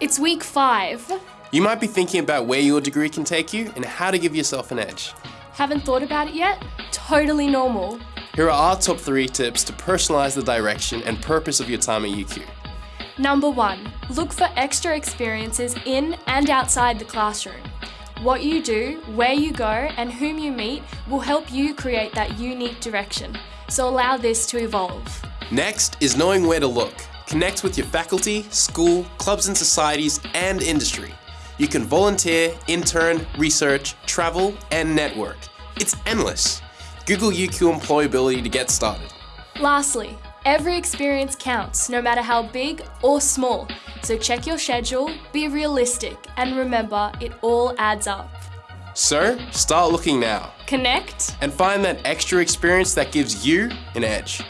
It's week five. You might be thinking about where your degree can take you and how to give yourself an edge. Haven't thought about it yet? Totally normal. Here are our top three tips to personalize the direction and purpose of your time at UQ. Number one, look for extra experiences in and outside the classroom. What you do, where you go, and whom you meet will help you create that unique direction. So allow this to evolve. Next is knowing where to look. Connect with your faculty, school, clubs and societies, and industry. You can volunteer, intern, research, travel, and network. It's endless. Google UQ Employability to get started. Lastly, every experience counts, no matter how big or small. So check your schedule, be realistic, and remember it all adds up. So, start looking now Connect and find that extra experience that gives you an edge.